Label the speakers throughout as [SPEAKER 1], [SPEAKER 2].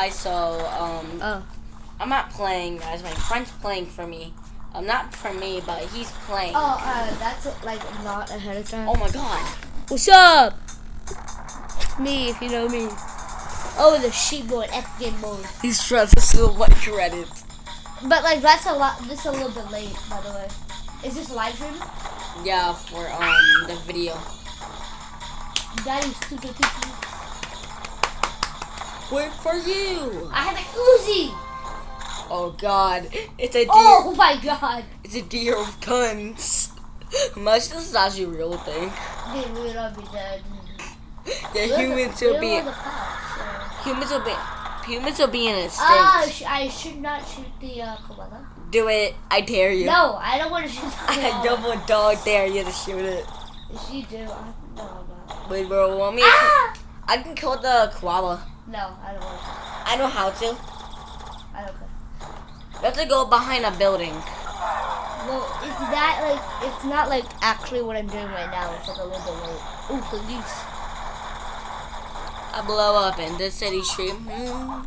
[SPEAKER 1] I so um
[SPEAKER 2] Oh.
[SPEAKER 1] I'm not playing guys. My friend's playing for me. I'm um, not for me, but he's playing.
[SPEAKER 2] Oh, uh, that's like not ahead of time.
[SPEAKER 1] Oh my god.
[SPEAKER 2] What's up? Me, if you know me. Oh, the sheep boy, F game mode.
[SPEAKER 1] He's trying to steal my credit.
[SPEAKER 2] But like that's a lot. This is a little bit late, by the way. Is this live stream?
[SPEAKER 1] Yeah, for um the video.
[SPEAKER 2] Daddy's stupid people.
[SPEAKER 1] Wait for you.
[SPEAKER 2] I have an Uzi.
[SPEAKER 1] Oh god, it's a deer.
[SPEAKER 2] Oh my god.
[SPEAKER 1] It's a deer of guns. Imagine this is actually a real thing.
[SPEAKER 2] We would all be dead.
[SPEAKER 1] The
[SPEAKER 2] We're
[SPEAKER 1] humans will be
[SPEAKER 2] so.
[SPEAKER 1] humans will be humans will be in a state.
[SPEAKER 2] Ah, I should not shoot the uh, koala.
[SPEAKER 1] Do it. I dare you.
[SPEAKER 2] No, I don't want to shoot the koala.
[SPEAKER 1] I double dog dare you to shoot it.
[SPEAKER 2] If you do, I, no, I'm not.
[SPEAKER 1] Wait, bro, want me?
[SPEAKER 2] Ah!
[SPEAKER 1] I can kill the koala.
[SPEAKER 2] No, I don't want to.
[SPEAKER 1] I know how to.
[SPEAKER 2] I don't care.
[SPEAKER 1] You have to go behind a building.
[SPEAKER 2] Well, it's that like it's not like actually what I'm doing right now. It's like a little bit late. Ooh, police.
[SPEAKER 1] I blow up in the city street. Hmm.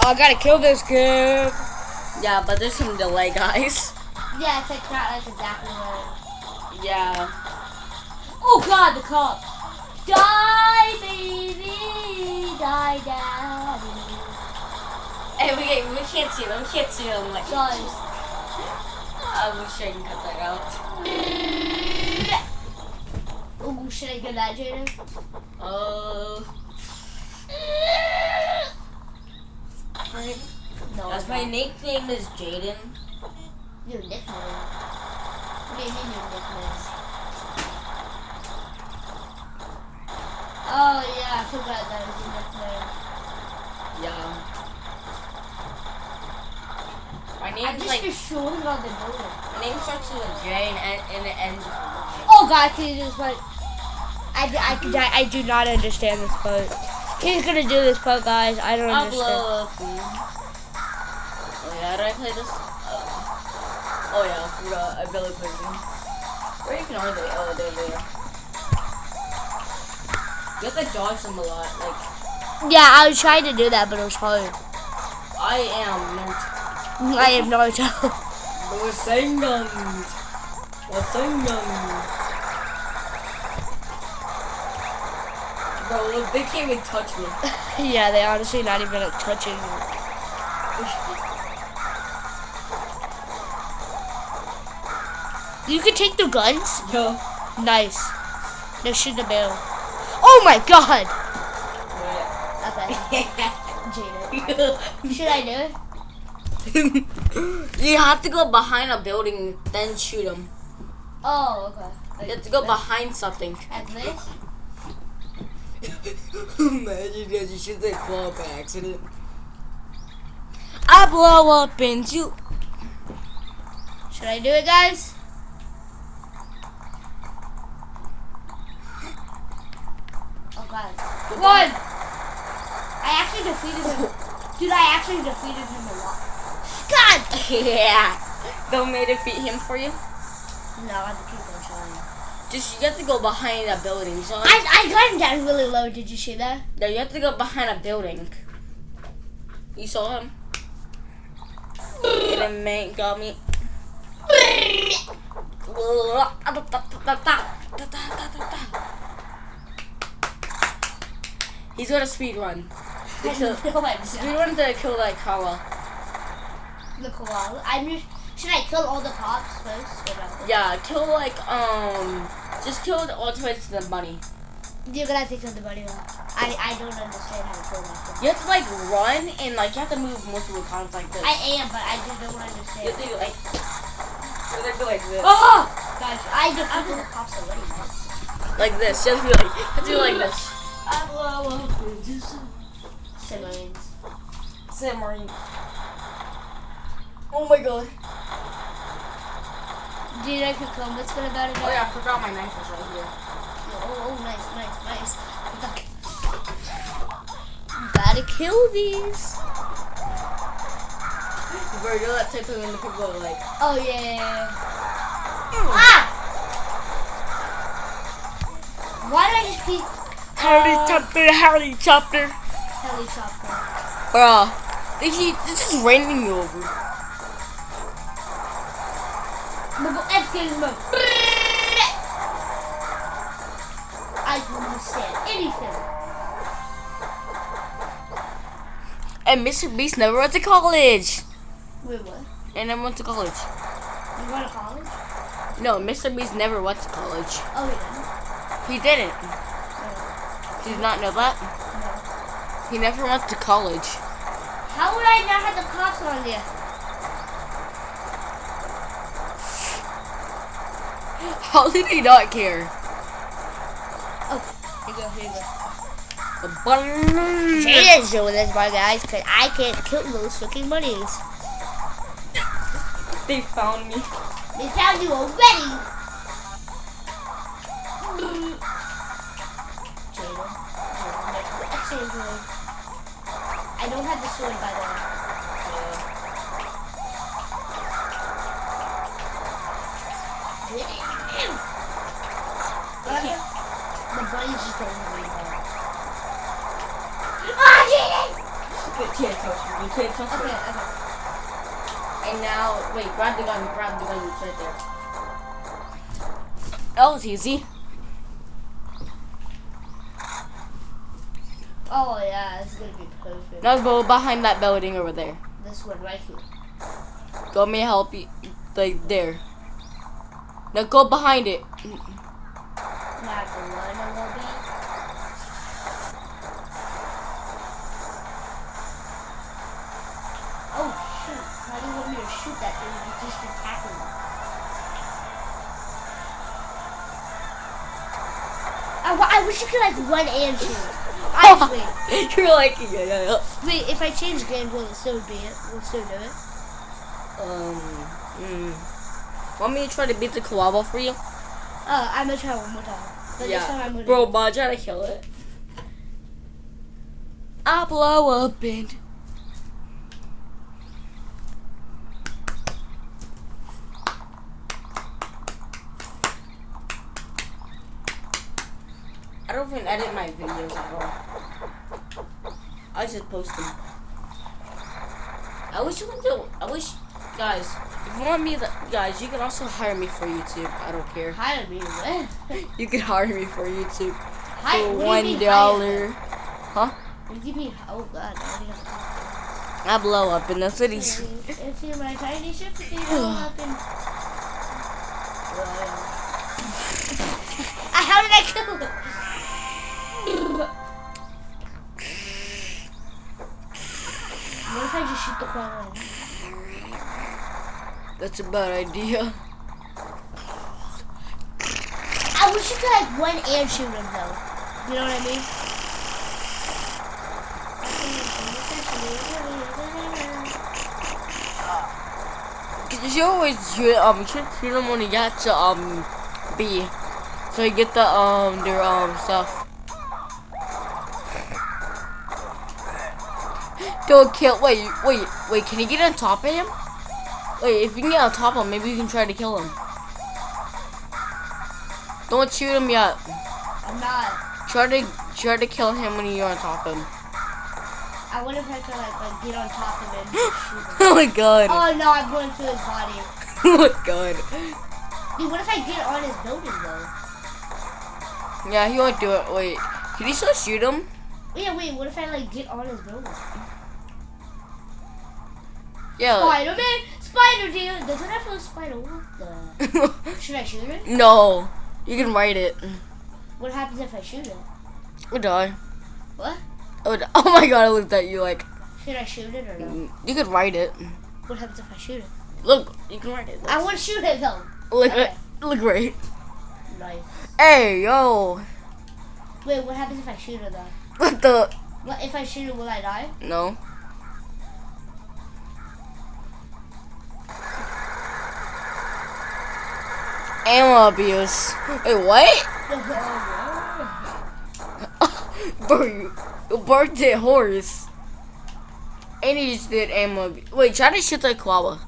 [SPEAKER 2] Oh, I gotta kill this kid.
[SPEAKER 1] Yeah, but there's some delay, guys.
[SPEAKER 2] Yeah, it's like not like exactly what.
[SPEAKER 1] Yeah.
[SPEAKER 2] Oh God, the cop. Die, die, daddy.
[SPEAKER 1] Hey, we, can't- we can't see them. We can't see them. Like,
[SPEAKER 2] Guys.
[SPEAKER 1] I wish I can cut that out.
[SPEAKER 2] Ooh, should I get that, Jaden?
[SPEAKER 1] Uh,
[SPEAKER 2] No.
[SPEAKER 1] that's my nickname is Jaden.
[SPEAKER 2] Your nickname. What do you mean your nickname? Oh yeah, I forgot that was your nickname.
[SPEAKER 1] Yeah. My name
[SPEAKER 2] I'm
[SPEAKER 1] name's
[SPEAKER 2] just
[SPEAKER 1] like
[SPEAKER 2] showing on the building.
[SPEAKER 1] my name starts with a J and, and, and it ends with Y.
[SPEAKER 2] Oh God, can you just like? I, I, I, I do not understand this part. He's gonna do this part, guys. I don't
[SPEAKER 1] I'll
[SPEAKER 2] understand.
[SPEAKER 1] blow up. Oh yeah, how do I play this? Oh, oh yeah, I forgot. I barely played them. Where even are they? Oh, there they are. You have to dodge them a lot. Like,
[SPEAKER 2] Yeah, I was trying to do that, but it was hard.
[SPEAKER 1] I am not.
[SPEAKER 2] I have no idea.
[SPEAKER 1] Wasengan. Wasengan. Bro, look, they can't even touch me.
[SPEAKER 2] yeah, they honestly not even like, touching me. You can take the guns.
[SPEAKER 1] Yo.
[SPEAKER 2] Nice. Shoot the barrel. Oh my God. Okay, Jada. Should I do it?
[SPEAKER 1] you have to go behind a building, then shoot them.
[SPEAKER 2] Oh, okay.
[SPEAKER 1] You have to go behind something.
[SPEAKER 2] At this?
[SPEAKER 1] Imagine that you shoot the claw by accident. I blow up into.
[SPEAKER 2] Should I do it, guys? God. One. I actually defeated him. Dude, I actually defeated him a lot. God.
[SPEAKER 1] yeah. Don't may defeat him for you.
[SPEAKER 2] No, I have to keep on trying.
[SPEAKER 1] Just you have to go behind a building. So
[SPEAKER 2] I, I got him down really low. Did you see that?
[SPEAKER 1] no, you have to go behind a building. You saw him. And then man got me. He's got a speed run. So-
[SPEAKER 2] I'm
[SPEAKER 1] Speed run to kill that koala.
[SPEAKER 2] the koala. I'm just. Should I kill all the cops first?
[SPEAKER 1] Yeah, kill like um, just kill the ultimates to the bunny.
[SPEAKER 2] You're gonna have to kill the bunny. one. I I don't understand how to kill that.
[SPEAKER 1] You have to like run and like you have to move multiple times like this.
[SPEAKER 2] I am, but I just don't
[SPEAKER 1] you
[SPEAKER 2] understand.
[SPEAKER 1] have to do like. You have to do like this.
[SPEAKER 2] Oh! Guys, I defeated the cops already. man.
[SPEAKER 1] Like this. You have to be like. You have to do like this.
[SPEAKER 2] Simmons.
[SPEAKER 1] Submarine. Oh my god.
[SPEAKER 2] Do you know if you come? What's gonna about it?
[SPEAKER 1] Oh yeah, I forgot my knife was right here.
[SPEAKER 2] Oh, oh, nice, nice, nice. Gotta kill these.
[SPEAKER 1] Bro, you're that type of when the people are like.
[SPEAKER 2] Oh yeah. yeah, yeah. Ah! Why did I just keep?
[SPEAKER 1] Helicopter, helicopter.
[SPEAKER 2] Helicopter.
[SPEAKER 1] Bruh. They it's just raining you over.
[SPEAKER 2] We'll go F mode. I can understand anything.
[SPEAKER 1] And Mr. Beast never went to college.
[SPEAKER 2] Wait, what?
[SPEAKER 1] And I went to college.
[SPEAKER 2] You going to college?
[SPEAKER 1] No, Mr. Beast never went to college.
[SPEAKER 2] Oh, yeah.
[SPEAKER 1] He didn't. Did you not know that?
[SPEAKER 2] No.
[SPEAKER 1] He never went to college.
[SPEAKER 2] How would I not have the cops on you?
[SPEAKER 1] How did he not care?
[SPEAKER 2] Oh, here you go, here you go.
[SPEAKER 1] The bun-
[SPEAKER 2] Jaden's doing this, my guys, because I can't kill those fucking bunnies.
[SPEAKER 1] They found me.
[SPEAKER 2] They found you already. Exchange mode. I don't have the sword, by the way. Okay. The bunnies just any more. Ah, Jaden!
[SPEAKER 1] You can't touch me. You can't touch
[SPEAKER 2] Okay,
[SPEAKER 1] me.
[SPEAKER 2] okay.
[SPEAKER 1] And now, wait, grab the gun. Grab the gun. It's right there. That was easy.
[SPEAKER 2] Oh, yeah, it's gonna be perfect.
[SPEAKER 1] Now go behind that building over there.
[SPEAKER 2] This one right here.
[SPEAKER 1] Go me help you. Like there. Now go behind it.
[SPEAKER 2] I have to run a little. Oh shoot! How do you want me to shoot that thing? You just attacking me. Oh, I, I wish you could like run and shoot. Honestly.
[SPEAKER 1] You're like yeah yeah yeah.
[SPEAKER 2] Wait, if I change games, will it still be it? Will it still do it?
[SPEAKER 1] Um. Mm. Want me to try to beat the koala for you?
[SPEAKER 2] Uh, I'm gonna try one more time. But this time I'm gonna.
[SPEAKER 1] Bro, but try to kill it. I blow up and. Don't even edit my videos at all. I just post them. I wish you could do. I wish, guys, if you want me, to, guys, you can also hire me for YouTube. I don't care.
[SPEAKER 2] Hire me, what?
[SPEAKER 1] You can hire me for YouTube
[SPEAKER 2] Hi-
[SPEAKER 1] for one dollar.
[SPEAKER 2] hire? What do you mean? Oh god, I already have to
[SPEAKER 1] I blow up in the cities.
[SPEAKER 2] It's in my tiny ship that they blow up in. How did I kill him? Shoot the?
[SPEAKER 1] That's a bad idea.
[SPEAKER 2] I wish you could like run and shoot him though. You know what I mean?
[SPEAKER 1] Cause you always shoot um shoot them when you get to um B, so you get the um their um stuff. Don't kill. Wait, wait, wait. Can you get on top of him? Wait, if you can get on top of him, maybe you can try to kill him. Don't shoot him yet.
[SPEAKER 2] I'm not.
[SPEAKER 1] Try to try to kill him when you're on top of him.
[SPEAKER 2] I wonder if I could like, like get on top of him and shoot him.
[SPEAKER 1] oh my god.
[SPEAKER 2] Oh no, I'm going through his body.
[SPEAKER 1] Oh my god.
[SPEAKER 2] Dude, what if I get on his building though?
[SPEAKER 1] Yeah, he won't do it. Wait, can you still shoot him?
[SPEAKER 2] Yeah, wait, what if I like get on his building?
[SPEAKER 1] Yeah.
[SPEAKER 2] Spider-Man! Spider dude! Does it have a spider? What the? Should I shoot it?
[SPEAKER 1] no, you can write it.
[SPEAKER 2] What happens if I shoot it?
[SPEAKER 1] Or die.
[SPEAKER 2] What?
[SPEAKER 1] Oh, die. oh my god, I looked at you like
[SPEAKER 2] Should I shoot it or no?
[SPEAKER 1] you could write it.
[SPEAKER 2] What happens if I shoot it?
[SPEAKER 1] Look, you can write it.
[SPEAKER 2] I want to shoot it though.
[SPEAKER 1] Look,
[SPEAKER 2] Okay.
[SPEAKER 1] look right.
[SPEAKER 2] Nice.
[SPEAKER 1] Hey, yo.
[SPEAKER 2] Wait, what happens if I shoot it though?
[SPEAKER 1] What the?
[SPEAKER 2] What if I shoot it? Will I die?
[SPEAKER 1] No. Ammo abuse. Wait, what? Bro, you, you burnt a horse. And he just did ammo abuse. Wait, try to shoot the koala.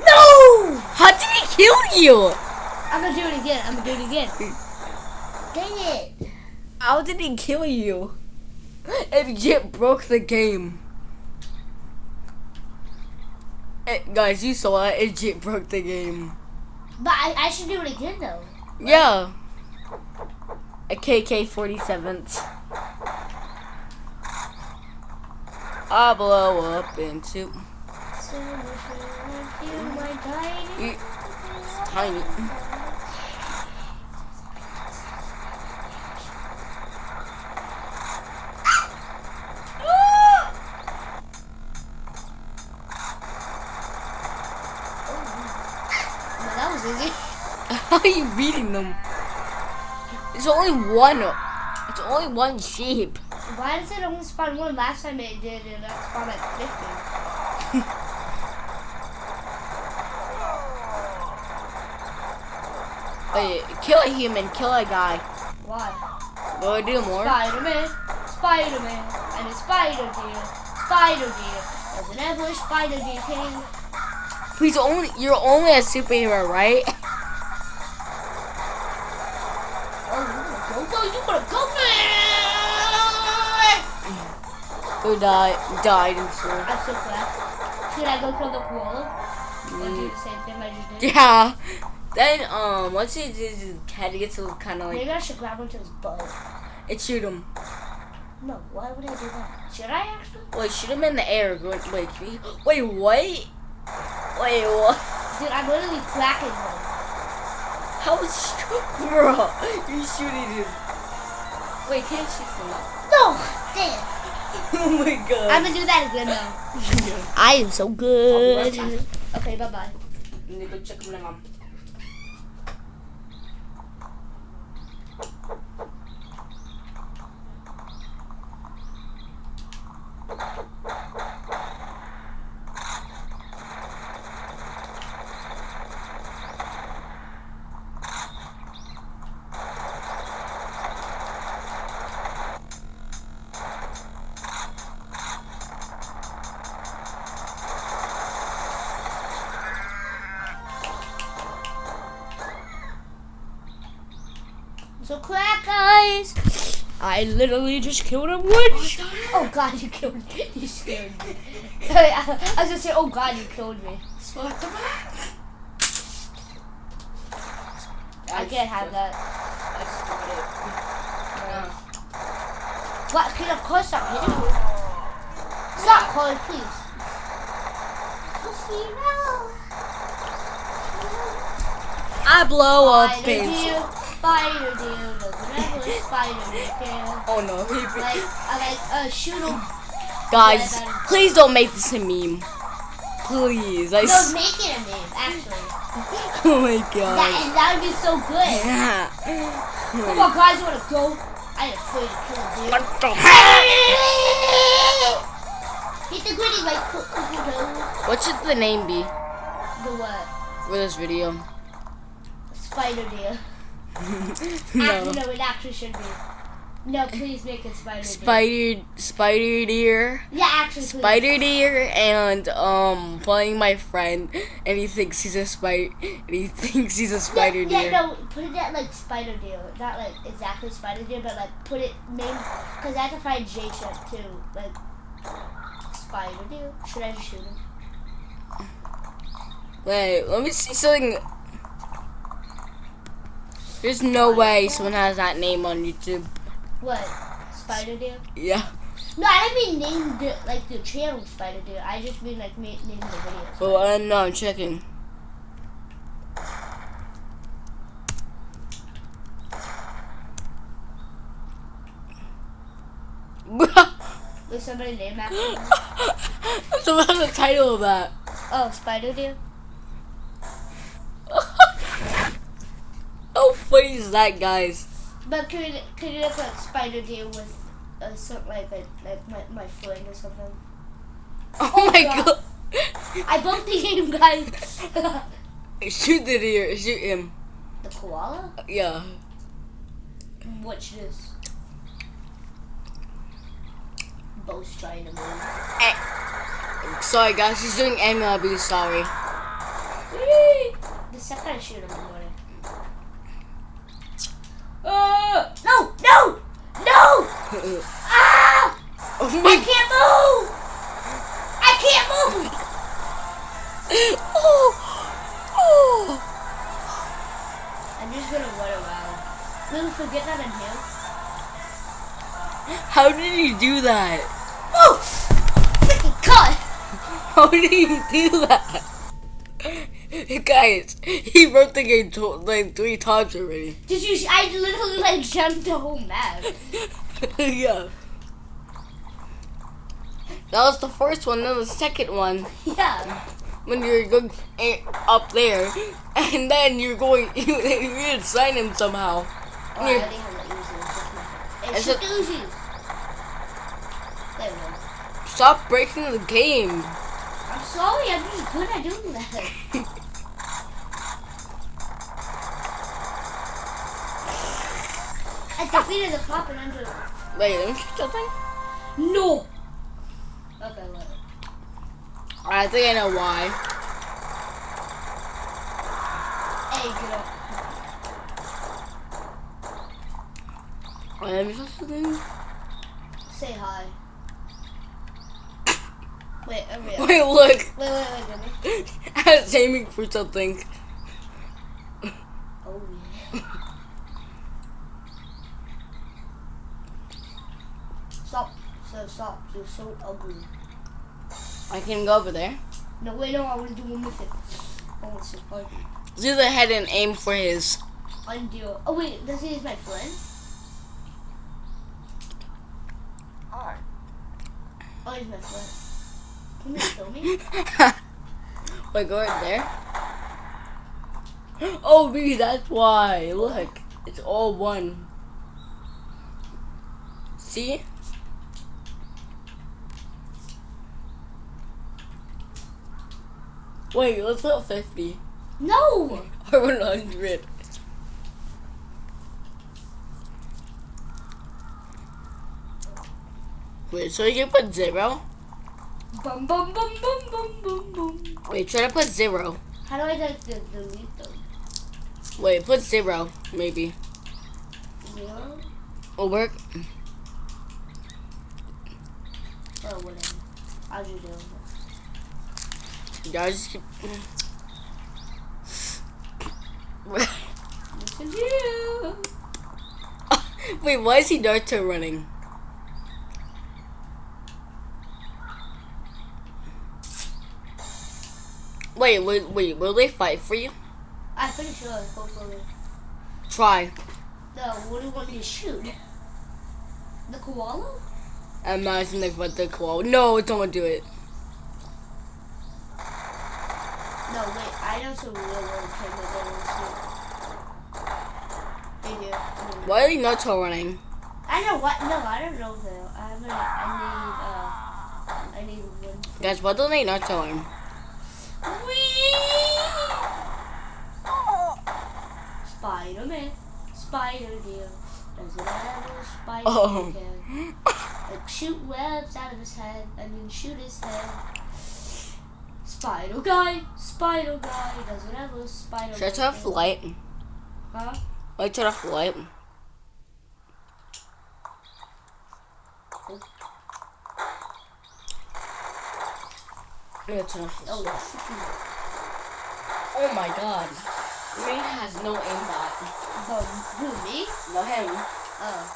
[SPEAKER 1] No! How did he kill you?
[SPEAKER 2] I'm gonna do it again. I'm gonna do it again. Dang it.
[SPEAKER 1] How did he kill you? It legit broke the game. Eh, guys, you saw it. It broke the game.
[SPEAKER 2] But I, I should do it again though.
[SPEAKER 1] Yeah. A KK 47th. I blow up into.
[SPEAKER 2] So you my tiny-
[SPEAKER 1] are you beating them? It's only one. It's only one sheep.
[SPEAKER 2] Why does it only spawn one? Last time it did, and that spawned like 50.
[SPEAKER 1] Wait, kill a human, kill a guy.
[SPEAKER 2] Why?
[SPEAKER 1] Will I do more?
[SPEAKER 2] Spider-Man, Spider-Man, and a spider deer, spider deer. There's an ambush spider deer king.
[SPEAKER 1] He's only you're only a superhero, right?
[SPEAKER 2] man!
[SPEAKER 1] Died died in school.
[SPEAKER 2] I'm so glad. Should I go kill the koala? Do the same thing I just did?
[SPEAKER 1] Yeah. Then um once he his head gets kind of like
[SPEAKER 2] Maybe I should grab onto his butt.
[SPEAKER 1] it shoot him.
[SPEAKER 2] No, why would I do that? Should I actually?
[SPEAKER 1] Wait, shoot him in the air. Go- Wait, wait, what? Wait, what?
[SPEAKER 2] Dude, I'm literally cracking him.
[SPEAKER 1] How is bro? You shooting him? Wait, can you shoot him?
[SPEAKER 2] No! Damn!
[SPEAKER 1] Oh my god.
[SPEAKER 2] I'm gonna do that again now.
[SPEAKER 1] I am so good.
[SPEAKER 2] Okay, bye bye.
[SPEAKER 1] Let me go check my mom.
[SPEAKER 2] So crack, guys! I literally just killed a witch! Oh god, you killed me. You scared me. I was gonna say, oh god, you killed me. I can't have that. What? Peter, of course stop hitting me. Oh. Stop, Chloe, please.
[SPEAKER 1] I blow up
[SPEAKER 2] Spider
[SPEAKER 1] things.
[SPEAKER 2] deal, spider deal, doesn't ever spider deal.
[SPEAKER 1] Oh no, he
[SPEAKER 2] Like, I like, uh, shoot him.
[SPEAKER 1] Guys, please don't make this a meme. Please. I
[SPEAKER 2] No, make it a meme, actually.
[SPEAKER 1] oh my
[SPEAKER 2] That,
[SPEAKER 1] god.
[SPEAKER 2] and that would be so good.
[SPEAKER 1] Yeah.
[SPEAKER 2] Come on, guys, you wanna go? I ain't afraid to kill a deer.
[SPEAKER 1] What the heck?
[SPEAKER 2] Hit the gritty like cook, cook, cook,
[SPEAKER 1] What should the name be
[SPEAKER 2] The what?
[SPEAKER 1] for this video?
[SPEAKER 2] Spider deer.
[SPEAKER 1] no.
[SPEAKER 2] Actually, no, it actually should be. No, please make it spider deer.
[SPEAKER 1] Spider, spider deer,
[SPEAKER 2] Yeah, actually, please.
[SPEAKER 1] spider deer, and um, playing my friend, and he thinks he's a spider, and he thinks he's a spider
[SPEAKER 2] yeah,
[SPEAKER 1] deer.
[SPEAKER 2] Yeah, no, put it at like spider deer. Not like exactly spider deer, but like put it name. Because I have to find J Chef too. Like, spider deer. Should I just shoot him?
[SPEAKER 1] Wait, let me see something. There's no way someone has that name on YouTube.
[SPEAKER 2] What? Spider deer?
[SPEAKER 1] Yeah.
[SPEAKER 2] No, I didn't mean name the, like the channel Spider Deer. I just mean like name the videos.
[SPEAKER 1] Well, uh, no, I'm checking.
[SPEAKER 2] There's somebody named after me.
[SPEAKER 1] so what's the title of that?
[SPEAKER 2] Oh, Spider Deer?
[SPEAKER 1] How funny is that, guys?
[SPEAKER 2] But could could it have like Spider Deer with uh, some, like, like, like my, my foot or something?
[SPEAKER 1] Oh, my
[SPEAKER 2] God.
[SPEAKER 1] god.
[SPEAKER 2] I bumped the game, guys.
[SPEAKER 1] Shoot the deer. Shoot him.
[SPEAKER 2] the koala?
[SPEAKER 1] Yeah.
[SPEAKER 2] Watch this. Bo's trying to move.
[SPEAKER 1] Sorry, guys. He's doing MLB. Sorry.
[SPEAKER 2] The second I shoot him, I'm gonna. Ah! Ah!
[SPEAKER 1] Oh
[SPEAKER 2] I can't move! I can't move!
[SPEAKER 1] Oh! Oh!
[SPEAKER 2] I'm just gonna run around. Lou, forget that I'm here.
[SPEAKER 1] How did you do that?
[SPEAKER 2] Oh! Freaking cut!
[SPEAKER 1] How did you do that? Guys, he wrote the game like three times already.
[SPEAKER 2] Did you? I literally like jumped the whole map.
[SPEAKER 1] yeah. That was the first one, then the second one.
[SPEAKER 2] Yeah.
[SPEAKER 1] when you're going eh, up there, and then you're going, you, you're inside him somehow.
[SPEAKER 2] Oh, I already have that Uzi. Hey,
[SPEAKER 1] Is
[SPEAKER 2] the Uzi. There we go.
[SPEAKER 1] Stop breaking the game.
[SPEAKER 2] I'm sorry, I'm just good at doing that. I defeated the cop and under.
[SPEAKER 1] Wait, let me check something.
[SPEAKER 2] No! Okay, wait.
[SPEAKER 1] I think I know why.
[SPEAKER 2] Hey, get up.
[SPEAKER 1] Wait, let me check something.
[SPEAKER 2] Say hi. Wait, I'm real.
[SPEAKER 1] Wait, look.
[SPEAKER 2] Wait, wait, wait, Jimmy.
[SPEAKER 1] I was aiming for something.
[SPEAKER 2] Oh, yeah. Stop. So, stop. You're so ugly.
[SPEAKER 1] I can go over there.
[SPEAKER 2] No, wait, no, I want to do one with it. I want to support you.
[SPEAKER 1] Do the head and aim for his.
[SPEAKER 2] Undo. Oh, wait, does he is my friend? Oh, he's my friend. Can you show me?
[SPEAKER 1] Wait, go right there. Oh, me, that's why. Look, it's all one. See? Wait, let's go 50
[SPEAKER 2] No!
[SPEAKER 1] or 100. Wait, so you put zero?
[SPEAKER 2] Bum, bum, bum, bum, bum, bum, bum.
[SPEAKER 1] Wait, try to put zero.
[SPEAKER 2] How do I like delete them?
[SPEAKER 1] Wait, put zero, maybe.
[SPEAKER 2] Zero?
[SPEAKER 1] Will work.
[SPEAKER 2] Oh, whatever. I'll just do it.
[SPEAKER 1] Yeah, just keep.
[SPEAKER 2] Listen to you.
[SPEAKER 1] Wait, why is he Naruto running? Wait, wait, wait, will they fight for you?
[SPEAKER 2] I'm pretty sure, hopefully.
[SPEAKER 1] Try.
[SPEAKER 2] No, what do you want me to shoot? The koala?
[SPEAKER 1] I imagine they fight the koala. No, don't do it.
[SPEAKER 2] No, wait, I know some real world cameras that will shoot. They do. I mean,
[SPEAKER 1] Why are you not Naruto running?
[SPEAKER 2] I know what. No, I don't know though. I haven't. I need. Uh, I need one.
[SPEAKER 1] Guys, what don't they Naruto run?
[SPEAKER 2] Spider Man, Spider Deal. Does it ever spider
[SPEAKER 1] Oh.
[SPEAKER 2] can? Like shoot webs out of his head and then shoot his head. Spider guy, spider guy. Does it ever spider?
[SPEAKER 1] Should I turn off the light?
[SPEAKER 2] Huh?
[SPEAKER 1] Wait, turn off the light. Yeah, turn off
[SPEAKER 2] Oh,
[SPEAKER 1] Oh my god. Green has no aimbot.
[SPEAKER 2] Um, who me?
[SPEAKER 1] No him.
[SPEAKER 2] Oh.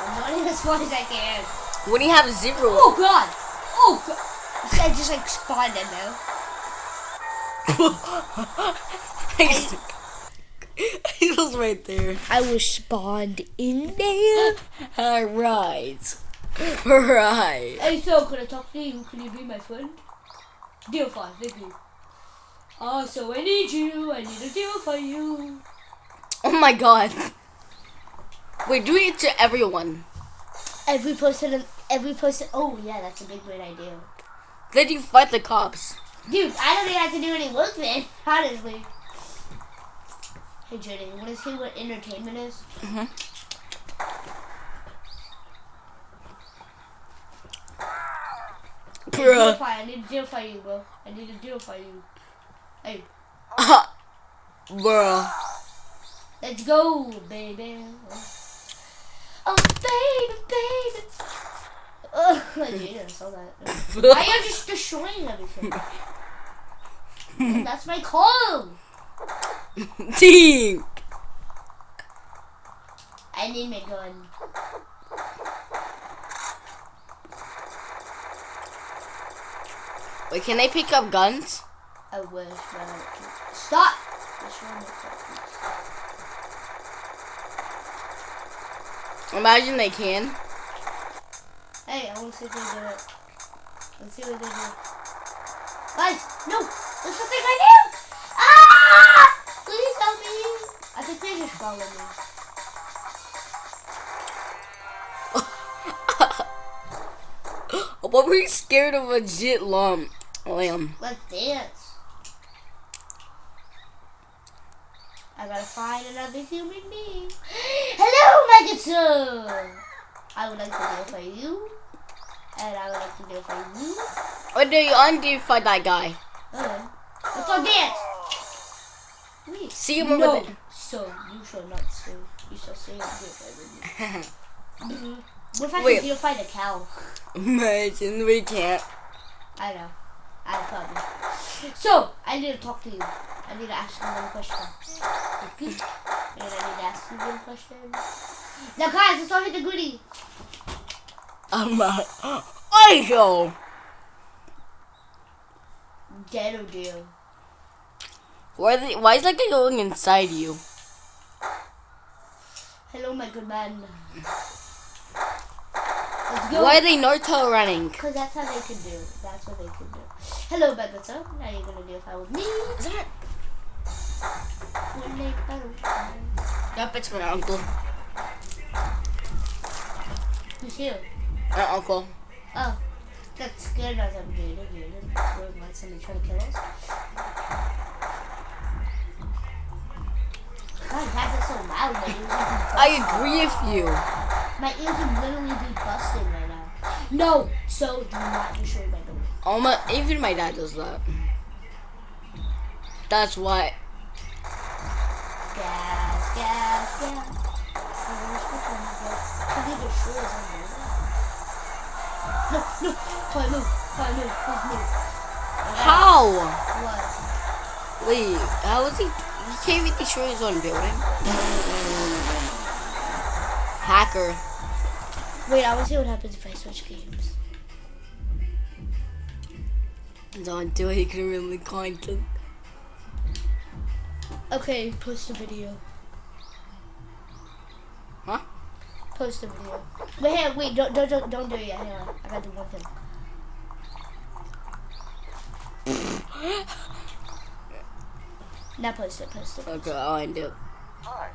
[SPEAKER 2] I'm running as far as I can.
[SPEAKER 1] When you have zero.
[SPEAKER 2] Oh god! Oh god! I just like spawned in there.
[SPEAKER 1] he was right there.
[SPEAKER 2] I was spawned in there.
[SPEAKER 1] Alright. Right.
[SPEAKER 2] Hey, so can I talk to you? Can you be my friend? Deal five, thank you. Oh, so I need you. I need a deal for you.
[SPEAKER 1] Oh my god. We're doing it to everyone.
[SPEAKER 2] Every person, every person. Oh yeah, that's a big great idea.
[SPEAKER 1] Then you fight the cops.
[SPEAKER 2] Dude, I don't even have to do any work then, honestly. Hey Jenny, you wanna see what entertainment is? Mm hmm
[SPEAKER 1] Bruh.
[SPEAKER 2] I need a deal for you, bro. I need a deal for you. Hey,
[SPEAKER 1] Bruh.
[SPEAKER 2] let's go, baby. Oh, baby, baby. Ugh, Jaden saw that. Why are you just destroying everything? That's my call.
[SPEAKER 1] Ding!
[SPEAKER 2] I need my gun.
[SPEAKER 1] Wait, can they pick up guns?
[SPEAKER 2] I wish, but I can't. Stop! Destroying my weapons.
[SPEAKER 1] Imagine they can.
[SPEAKER 2] Hey, I want to see if they do it. Let's see what they do. Guys, no! There's something right here! Ah! Please help me! I think they just follow me.
[SPEAKER 1] What were you scared of a legit lump? Lamb.
[SPEAKER 2] Let's dance. I gotta find another human being. Hello, sir! I would like to deal for you. And I would like to deal for you.
[SPEAKER 1] What do you undeify that guy?
[SPEAKER 2] Okay. Let's go dance! Wait.
[SPEAKER 1] See over
[SPEAKER 2] No, so you shall not say. You shall say and for me. Mhm. What if I
[SPEAKER 1] Wait.
[SPEAKER 2] can deal fight a cow?
[SPEAKER 1] Imagine we can't.
[SPEAKER 2] I know. I probably. So, I need to talk to you. I need to ask you one question. And I need to ask you one question. Now, guys, let's all hit the goodie.
[SPEAKER 1] I go.
[SPEAKER 2] Dead or deal.
[SPEAKER 1] Why, the, why is that guy going inside you?
[SPEAKER 2] Hello, my good man. Go.
[SPEAKER 1] Why are they Naruto running?
[SPEAKER 2] Because that's how they can do. That's what they can do. Hello, good. Now you're gonna do a fight with me.
[SPEAKER 1] Is that?
[SPEAKER 2] Fortnite battle.
[SPEAKER 1] Yep, it's my uncle.
[SPEAKER 2] Who's here?
[SPEAKER 1] My uncle.
[SPEAKER 2] Oh, that's scared us. I'm Jaden. Jaden. We're somebody trying to kill us. God, guys are so loud. My ears are
[SPEAKER 1] I agree with you.
[SPEAKER 2] My ears are literally be busting right now. No, so do not destroy my door.
[SPEAKER 1] Oh my, even my dad does that. That's why.
[SPEAKER 2] Gas, gas, gas. No, no. Fire move. Fire move. Please move.
[SPEAKER 1] How?
[SPEAKER 2] What?
[SPEAKER 1] Wait, how is he? He can't even destroy his own building. Hacker.
[SPEAKER 2] Wait, I want to see what happens if I switch games.
[SPEAKER 1] Don't do it. He can really content.
[SPEAKER 2] Okay, post a video.
[SPEAKER 1] Huh?
[SPEAKER 2] Post a video. Wait, hey, wait, don't, don't, don't, don't do it yet. Hang on, I gotta do one thing. now post it, post it.
[SPEAKER 1] Okay, I'll end it.
[SPEAKER 3] Hi,